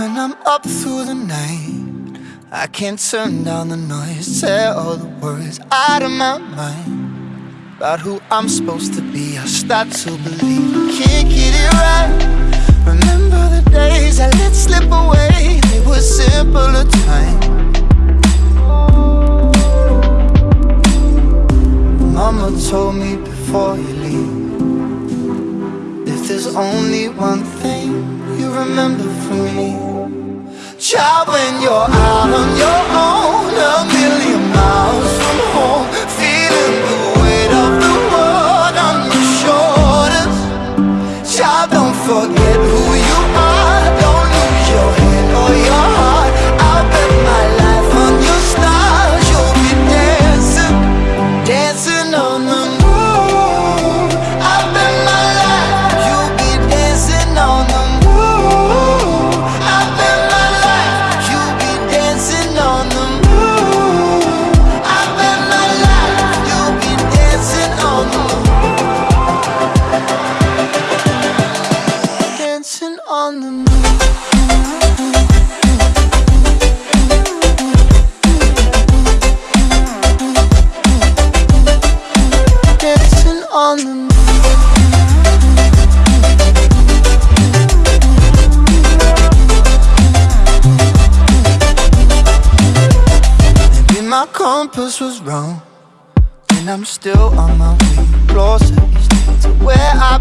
When I'm up through the night I can't turn down the noise Tear all the words out of my mind About who I'm supposed to be. I start to believe can't get it right. Remember the days I let slip away They were simpler times. Mama told me before you leave If there's only one thing you remember from me Child, when you're out on your own on the moon Dancing on the moon Maybe my compass was wrong And I'm still on my way. Closer each day to where I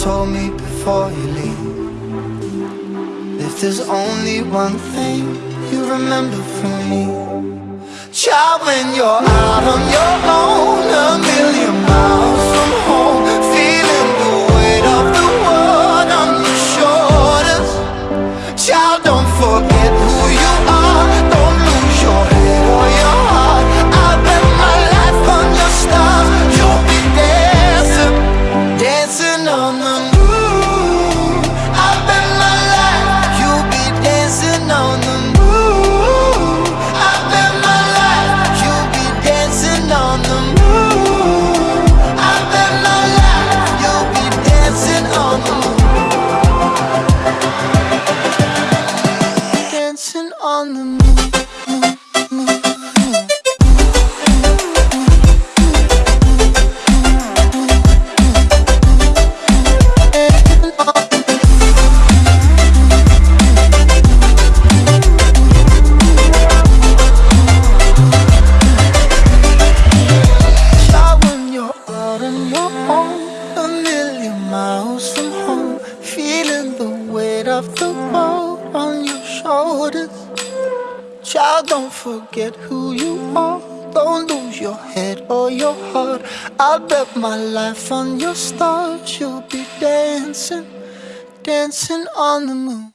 told me before you leave. If there's only one thing you remember from me Child, when you're out on your own miles from home, feeling the weight of the world on your shoulders. Child, don't forget who you are. Don't lose your head or your heart. I'll bet my life on your stars. You'll be dancing, dancing on the moon.